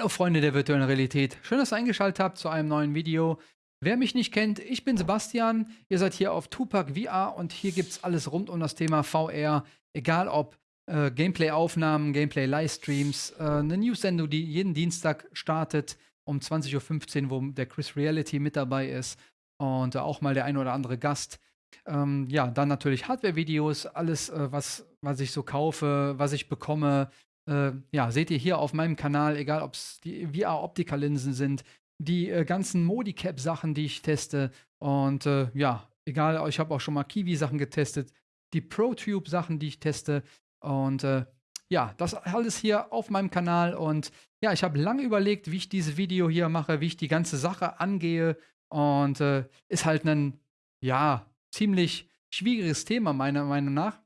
Hallo Freunde der virtuellen Realität. Schön, dass ihr eingeschaltet habt zu einem neuen Video. Wer mich nicht kennt, ich bin Sebastian. Ihr seid hier auf Tupac VR und hier gibt es alles rund um das Thema VR. Egal ob äh, Gameplay-Aufnahmen, Gameplay-Livestreams, äh, eine News-Sendung, die jeden Dienstag startet um 20.15 Uhr, wo der Chris Reality mit dabei ist und äh, auch mal der ein oder andere Gast. Ähm, ja, dann natürlich Hardware-Videos, alles, äh, was, was ich so kaufe, was ich bekomme, äh, ja, seht ihr hier auf meinem Kanal, egal ob es die VR-Optiker-Linsen sind, die äh, ganzen Modicap-Sachen, die ich teste. Und äh, ja, egal, ich habe auch schon mal Kiwi-Sachen getestet, die ProTube-Sachen, die ich teste. Und äh, ja, das alles hier auf meinem Kanal. Und ja, ich habe lange überlegt, wie ich dieses Video hier mache, wie ich die ganze Sache angehe. Und äh, ist halt ein, ja, ziemlich schwieriges Thema, meiner Meinung nach.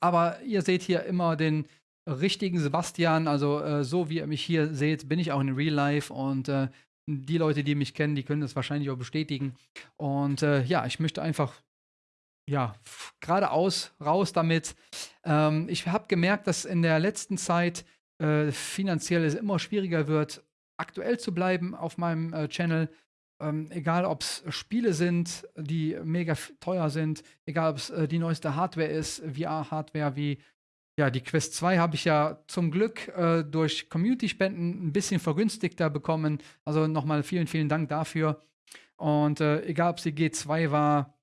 Aber ihr seht hier immer den richtigen Sebastian, also äh, so wie ihr mich hier seht, bin ich auch in Real Life und äh, die Leute, die mich kennen, die können das wahrscheinlich auch bestätigen. Und äh, ja, ich möchte einfach, ja, geradeaus, raus damit. Ähm, ich habe gemerkt, dass in der letzten Zeit äh, finanziell es immer schwieriger wird, aktuell zu bleiben auf meinem äh, Channel. Ähm, egal, ob es Spiele sind, die mega teuer sind, egal, ob es äh, die neueste Hardware ist, VR-Hardware wie ja, die Quest 2 habe ich ja zum Glück äh, durch Community-Spenden ein bisschen vergünstigter bekommen. Also nochmal vielen, vielen Dank dafür. Und äh, egal, ob sie G2 war,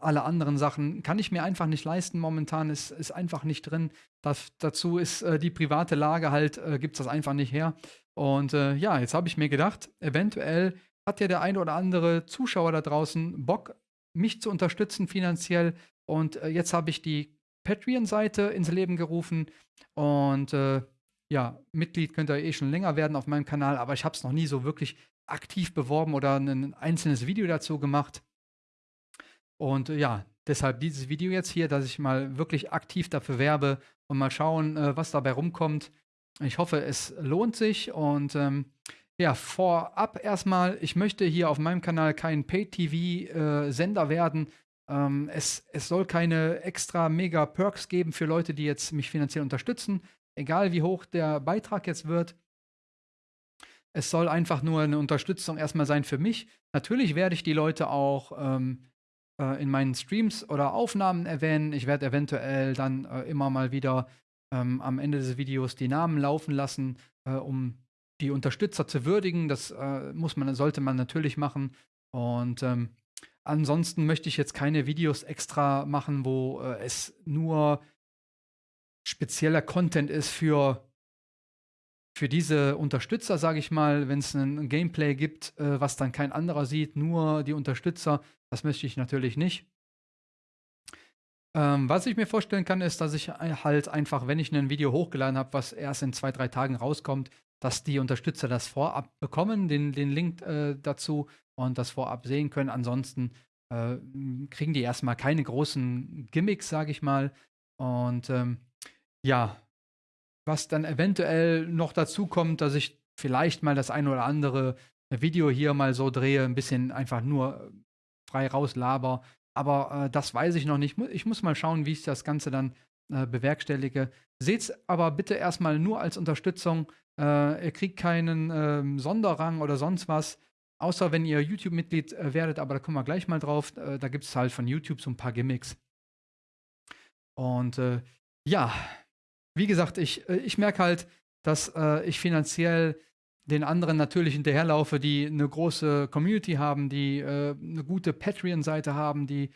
alle anderen Sachen kann ich mir einfach nicht leisten momentan, ist, ist einfach nicht drin. Das, dazu ist äh, die private Lage halt, äh, gibt es das einfach nicht her. Und äh, ja, jetzt habe ich mir gedacht, eventuell hat ja der eine oder andere Zuschauer da draußen Bock, mich zu unterstützen finanziell. Und äh, jetzt habe ich die Patreon-Seite ins Leben gerufen und äh, ja, Mitglied könnt ihr eh schon länger werden auf meinem Kanal, aber ich habe es noch nie so wirklich aktiv beworben oder ein einzelnes Video dazu gemacht. Und äh, ja, deshalb dieses Video jetzt hier, dass ich mal wirklich aktiv dafür werbe und mal schauen, äh, was dabei rumkommt. Ich hoffe, es lohnt sich und ähm, ja, vorab erstmal, ich möchte hier auf meinem Kanal kein Pay-TV-Sender äh, werden, ähm, es, es soll keine extra mega Perks geben für Leute, die jetzt mich finanziell unterstützen, egal wie hoch der Beitrag jetzt wird. Es soll einfach nur eine Unterstützung erstmal sein für mich. Natürlich werde ich die Leute auch ähm, äh, in meinen Streams oder Aufnahmen erwähnen. Ich werde eventuell dann äh, immer mal wieder ähm, am Ende des Videos die Namen laufen lassen, äh, um die Unterstützer zu würdigen. Das äh, muss man, sollte man natürlich machen. Und ähm, Ansonsten möchte ich jetzt keine Videos extra machen, wo äh, es nur spezieller Content ist für, für diese Unterstützer, sage ich mal, wenn es ein Gameplay gibt, äh, was dann kein anderer sieht, nur die Unterstützer. Das möchte ich natürlich nicht. Ähm, was ich mir vorstellen kann, ist, dass ich halt einfach, wenn ich ein Video hochgeladen habe, was erst in zwei, drei Tagen rauskommt, dass die Unterstützer das vorab bekommen, den, den Link äh, dazu und das vorab sehen können. Ansonsten äh, kriegen die erstmal keine großen Gimmicks, sage ich mal. Und ähm, ja, was dann eventuell noch dazu kommt, dass ich vielleicht mal das ein oder andere Video hier mal so drehe, ein bisschen einfach nur frei rauslaber. Aber äh, das weiß ich noch nicht. Ich muss mal schauen, wie ich das Ganze dann äh, bewerkstellige. Seht's aber bitte erstmal nur als Unterstützung. Äh, ihr kriegt keinen ähm, Sonderrang oder sonst was. Außer wenn ihr YouTube-Mitglied äh, werdet, aber da kommen wir gleich mal drauf. Äh, da gibt es halt von YouTube so ein paar Gimmicks. Und äh, ja, wie gesagt, ich, ich merke halt, dass ich finanziell den anderen natürlich hinterherlaufe, die eine große Community haben, die äh, eine gute Patreon-Seite haben, die,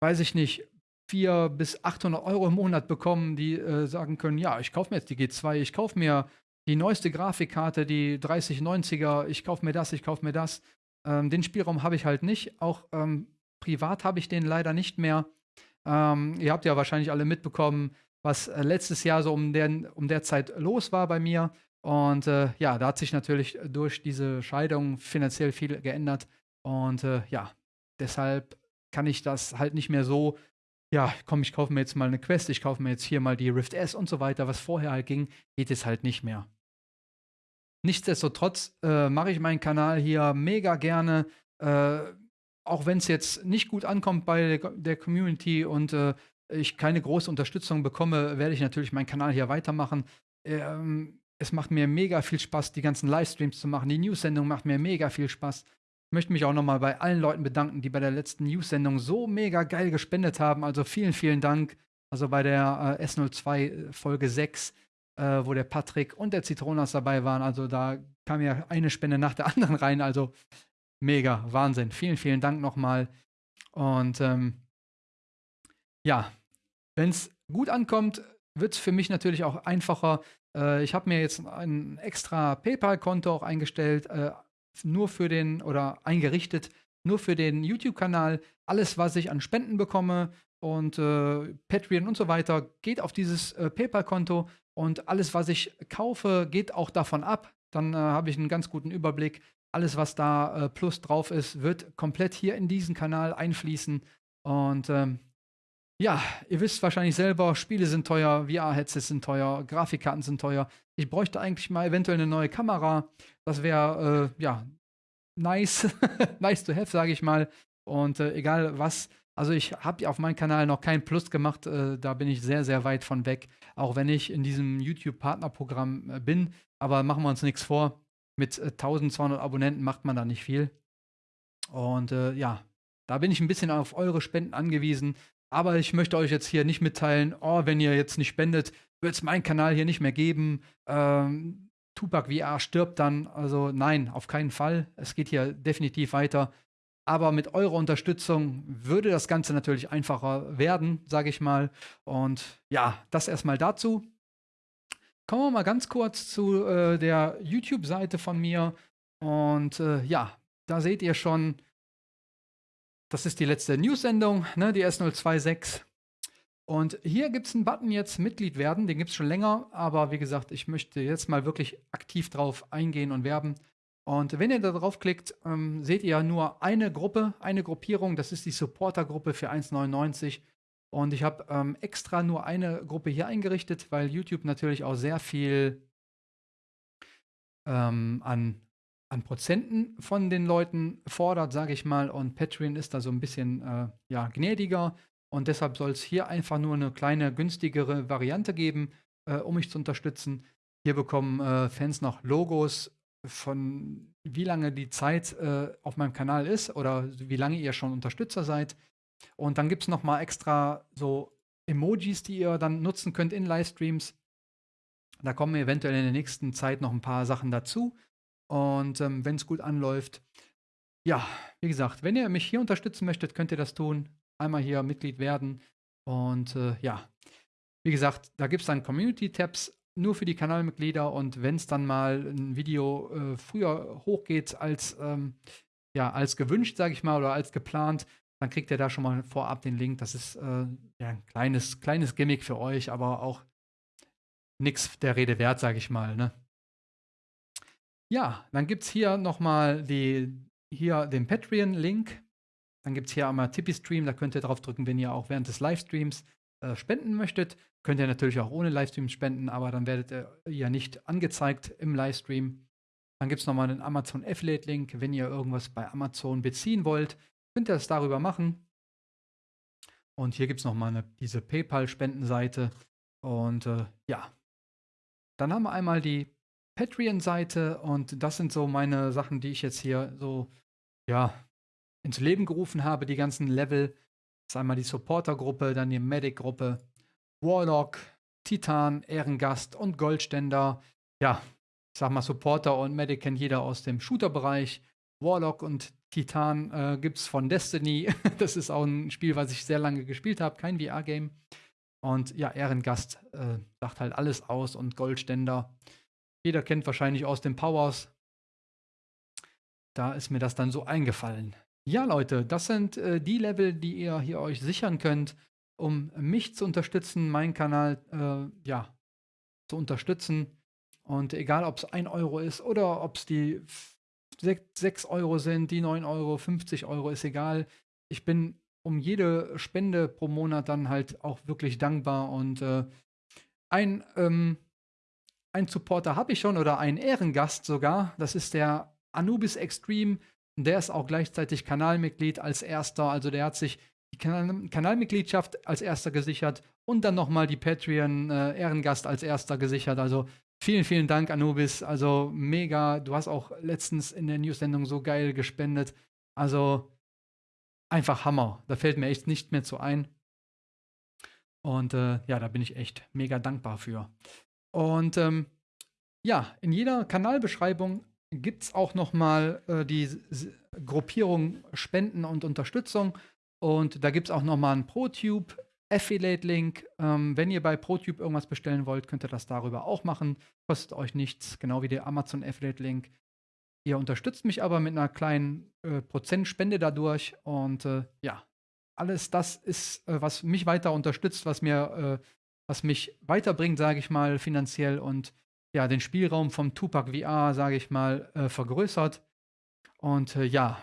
weiß ich nicht, 400 bis 800 Euro im Monat bekommen, die sagen können, ja, ich kaufe mir jetzt die G2, ich kaufe mir die neueste Grafikkarte, die 3090er, ich kaufe mir das, ich kaufe mir das. Ähm, den Spielraum habe ich halt nicht. Auch ähm, privat habe ich den leider nicht mehr. Ähm, ihr habt ja wahrscheinlich alle mitbekommen, was äh, letztes Jahr so um der, um der Zeit los war bei mir. Und äh, ja, da hat sich natürlich durch diese Scheidung finanziell viel geändert. Und äh, ja, deshalb kann ich das halt nicht mehr so, ja, komm, ich kaufe mir jetzt mal eine Quest, ich kaufe mir jetzt hier mal die Rift S und so weiter, was vorher halt ging, geht es halt nicht mehr. Nichtsdestotrotz äh, mache ich meinen Kanal hier mega gerne, äh, auch wenn es jetzt nicht gut ankommt bei der, der Community und äh, ich keine große Unterstützung bekomme, werde ich natürlich meinen Kanal hier weitermachen. Ähm, es macht mir mega viel Spaß, die ganzen Livestreams zu machen. Die News-Sendung macht mir mega viel Spaß. Möchte mich auch nochmal bei allen Leuten bedanken, die bei der letzten News-Sendung so mega geil gespendet haben. Also vielen, vielen Dank. Also bei der äh, S02 äh, Folge 6, äh, wo der Patrick und der Zitronas dabei waren. Also da kam ja eine Spende nach der anderen rein. Also mega, Wahnsinn. Vielen, vielen Dank nochmal. Und ähm, ja, wenn es gut ankommt, wird es für mich natürlich auch einfacher. Äh, ich habe mir jetzt ein extra PayPal-Konto auch eingestellt, äh, nur für den oder eingerichtet, nur für den YouTube-Kanal. Alles, was ich an Spenden bekomme und äh, Patreon und so weiter, geht auf dieses äh, PayPal-Konto und alles, was ich kaufe, geht auch davon ab. Dann äh, habe ich einen ganz guten Überblick. Alles, was da äh, plus drauf ist, wird komplett hier in diesen Kanal einfließen. Und ähm, ja, ihr wisst wahrscheinlich selber, Spiele sind teuer, VR-Headsets sind teuer, Grafikkarten sind teuer. Ich bräuchte eigentlich mal eventuell eine neue Kamera. Das wäre, äh, ja, nice, nice to have, sage ich mal. Und äh, egal was, also ich habe auf meinem Kanal noch kein Plus gemacht, äh, da bin ich sehr, sehr weit von weg. Auch wenn ich in diesem YouTube-Partnerprogramm äh, bin. Aber machen wir uns nichts vor, mit 1200 äh, Abonnenten macht man da nicht viel. Und äh, ja, da bin ich ein bisschen auf eure Spenden angewiesen. Aber ich möchte euch jetzt hier nicht mitteilen, oh, wenn ihr jetzt nicht spendet, wird es meinen Kanal hier nicht mehr geben. Ähm, Tupac VR stirbt dann. Also nein, auf keinen Fall. Es geht hier definitiv weiter. Aber mit eurer Unterstützung würde das Ganze natürlich einfacher werden, sage ich mal. Und ja, das erstmal dazu. Kommen wir mal ganz kurz zu äh, der YouTube-Seite von mir. Und äh, ja, da seht ihr schon, das ist die letzte News-Sendung, ne, die S026. Und hier gibt es einen Button jetzt Mitglied werden, den gibt es schon länger, aber wie gesagt, ich möchte jetzt mal wirklich aktiv drauf eingehen und werben. Und wenn ihr da draufklickt, ähm, seht ihr nur eine Gruppe, eine Gruppierung, das ist die Supporter-Gruppe für 1,99. Und ich habe ähm, extra nur eine Gruppe hier eingerichtet, weil YouTube natürlich auch sehr viel ähm, an an Prozenten von den Leuten fordert, sage ich mal. Und Patreon ist da so ein bisschen äh, ja, gnädiger. Und deshalb soll es hier einfach nur eine kleine, günstigere Variante geben, äh, um mich zu unterstützen. Hier bekommen äh, Fans noch Logos von wie lange die Zeit äh, auf meinem Kanal ist oder wie lange ihr schon Unterstützer seid. Und dann gibt es nochmal extra so Emojis, die ihr dann nutzen könnt in Livestreams. Da kommen eventuell in der nächsten Zeit noch ein paar Sachen dazu. Und ähm, wenn es gut anläuft, ja, wie gesagt, wenn ihr mich hier unterstützen möchtet, könnt ihr das tun. Einmal hier Mitglied werden. Und äh, ja, wie gesagt, da gibt es dann Community-Tabs nur für die Kanalmitglieder. Und wenn es dann mal ein Video äh, früher hochgeht als, ähm, ja, als gewünscht, sage ich mal, oder als geplant, dann kriegt ihr da schon mal vorab den Link. Das ist äh, ja, ein kleines, kleines Gimmick für euch, aber auch nichts der Rede wert, sage ich mal. Ne? Ja, dann gibt es hier nochmal den Patreon-Link. Dann gibt es hier einmal Tippy-Stream, da könnt ihr drauf drücken, wenn ihr auch während des Livestreams äh, spenden möchtet. Könnt ihr natürlich auch ohne Livestream spenden, aber dann werdet ihr ja nicht angezeigt im Livestream. Dann gibt es nochmal einen Amazon Affiliate-Link. Wenn ihr irgendwas bei Amazon beziehen wollt, könnt ihr das darüber machen. Und hier gibt es nochmal diese PayPal-Spendenseite. Und äh, ja, dann haben wir einmal die Patreon-Seite und das sind so meine Sachen, die ich jetzt hier so, ja, ins Leben gerufen habe, die ganzen Level. Das ist einmal die Supporter-Gruppe, dann die Medic-Gruppe, Warlock, Titan, Ehrengast und Goldständer. Ja, ich sag mal, Supporter und Medic kennt jeder aus dem Shooter-Bereich. Warlock und Titan äh, gibt es von Destiny. das ist auch ein Spiel, was ich sehr lange gespielt habe, kein VR-Game. Und ja, Ehrengast äh, sagt halt alles aus und Goldständer jeder kennt wahrscheinlich aus den Powers. Da ist mir das dann so eingefallen. Ja, Leute, das sind äh, die Level, die ihr hier euch sichern könnt, um mich zu unterstützen, meinen Kanal äh, ja, zu unterstützen. Und egal, ob es 1 Euro ist oder ob es die 6 Euro sind, die 9 Euro, 50 Euro, ist egal. Ich bin um jede Spende pro Monat dann halt auch wirklich dankbar. Und äh, ein ähm, einen Supporter habe ich schon oder einen Ehrengast sogar. Das ist der Anubis Extreme. Der ist auch gleichzeitig Kanalmitglied als erster. Also der hat sich die kan Kanalmitgliedschaft als erster gesichert und dann nochmal die Patreon äh, Ehrengast als erster gesichert. Also vielen, vielen Dank, Anubis. Also mega. Du hast auch letztens in der News-Sendung so geil gespendet. Also einfach Hammer. Da fällt mir echt nicht mehr zu ein. Und äh, ja, da bin ich echt mega dankbar für. Und ähm, ja, in jeder Kanalbeschreibung gibt es auch nochmal äh, die S Gruppierung Spenden und Unterstützung. Und da gibt es auch nochmal einen ProTube Affiliate-Link. Ähm, wenn ihr bei ProTube irgendwas bestellen wollt, könnt ihr das darüber auch machen. Kostet euch nichts, genau wie der Amazon Affiliate-Link. Ihr unterstützt mich aber mit einer kleinen äh, Prozentspende dadurch. Und äh, ja, alles das ist, äh, was mich weiter unterstützt, was mir, äh, was mich weiterbringt, sage ich mal, finanziell und ja, den Spielraum vom Tupac VR, sage ich mal, äh, vergrößert. Und äh, ja,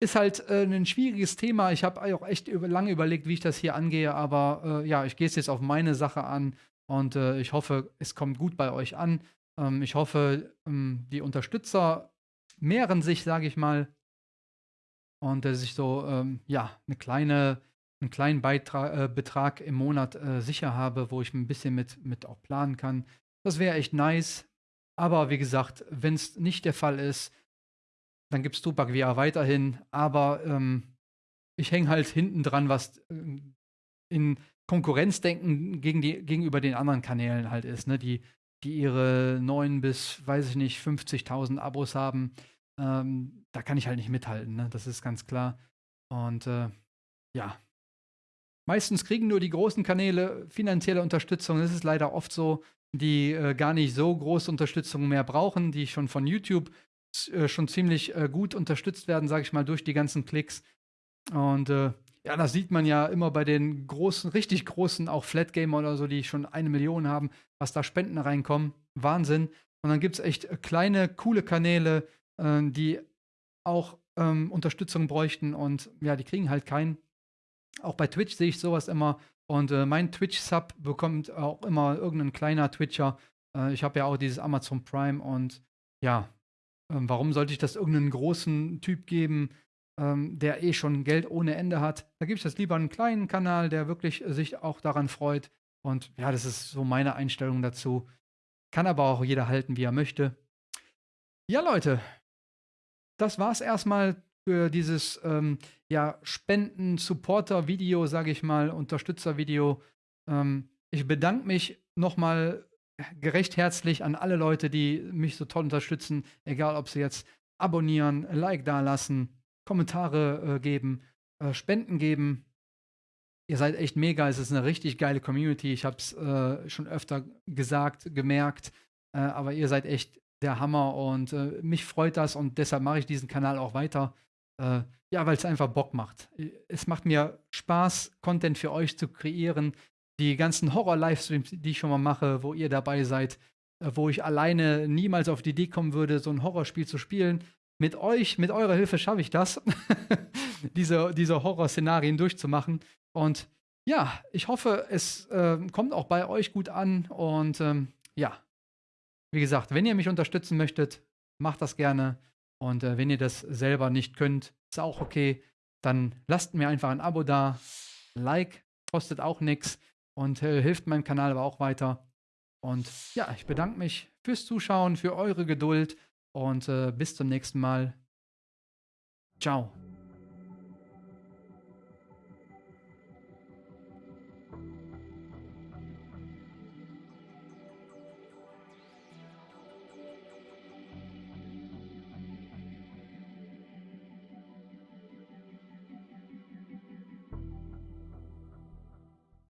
ist halt äh, ein schwieriges Thema. Ich habe auch echt über, lange überlegt, wie ich das hier angehe, aber äh, ja, ich gehe es jetzt auf meine Sache an und äh, ich hoffe, es kommt gut bei euch an. Ähm, ich hoffe, ähm, die Unterstützer mehren sich, sage ich mal, und dass ich so, ähm, ja, eine kleine, einen kleinen Beitrag, äh, Betrag im Monat äh, sicher habe, wo ich ein bisschen mit, mit auch planen kann. Das wäre echt nice. Aber wie gesagt, wenn es nicht der Fall ist, dann gibt es Tupac VR weiterhin. Aber ähm, ich hänge halt hinten dran, was äh, in Konkurrenzdenken gegen die, gegenüber den anderen Kanälen halt ist, ne? die, die ihre 9 bis, weiß ich nicht, 50.000 Abos haben. Ähm, da kann ich halt nicht mithalten, ne? das ist ganz klar. Und äh, ja, meistens kriegen nur die großen Kanäle finanzielle Unterstützung. Das ist leider oft so die äh, gar nicht so große Unterstützung mehr brauchen, die schon von YouTube äh, schon ziemlich äh, gut unterstützt werden, sage ich mal, durch die ganzen Klicks. Und äh, ja, das sieht man ja immer bei den großen, richtig großen, auch Flat Gamer oder so, die schon eine Million haben, was da Spenden reinkommen. Wahnsinn. Und dann gibt es echt äh, kleine, coole Kanäle, äh, die auch ähm, Unterstützung bräuchten und ja, die kriegen halt keinen. Auch bei Twitch sehe ich sowas immer. Und äh, mein Twitch-Sub bekommt auch immer irgendein kleiner Twitcher. Äh, ich habe ja auch dieses Amazon Prime und ja, äh, warum sollte ich das irgendeinen großen Typ geben, ähm, der eh schon Geld ohne Ende hat? Da gebe ich das lieber einen kleinen Kanal, der wirklich sich auch daran freut. Und ja, das ist so meine Einstellung dazu. Kann aber auch jeder halten, wie er möchte. Ja, Leute, das war's erstmal für dieses ähm, ja, Spenden-Supporter-Video, sage ich mal, Unterstützer-Video. Ähm, ich bedanke mich nochmal gerecht herzlich an alle Leute, die mich so toll unterstützen, egal ob sie jetzt abonnieren, Like dalassen, Kommentare äh, geben, äh, Spenden geben. Ihr seid echt mega, es ist eine richtig geile Community. Ich habe es äh, schon öfter gesagt, gemerkt, äh, aber ihr seid echt der Hammer und äh, mich freut das und deshalb mache ich diesen Kanal auch weiter. Äh, ja, weil es einfach Bock macht. Es macht mir Spaß, Content für euch zu kreieren. Die ganzen Horror-Livestreams, die ich schon mal mache, wo ihr dabei seid, äh, wo ich alleine niemals auf die Idee kommen würde, so ein Horrorspiel zu spielen. Mit euch, mit eurer Hilfe schaffe ich das, diese, diese Horror-Szenarien durchzumachen. Und ja, ich hoffe, es äh, kommt auch bei euch gut an. Und ähm, ja, wie gesagt, wenn ihr mich unterstützen möchtet, macht das gerne. Und äh, wenn ihr das selber nicht könnt, ist auch okay. Dann lasst mir einfach ein Abo da. Like kostet auch nichts und äh, hilft meinem Kanal aber auch weiter. Und ja, ich bedanke mich fürs Zuschauen, für eure Geduld und äh, bis zum nächsten Mal. Ciao.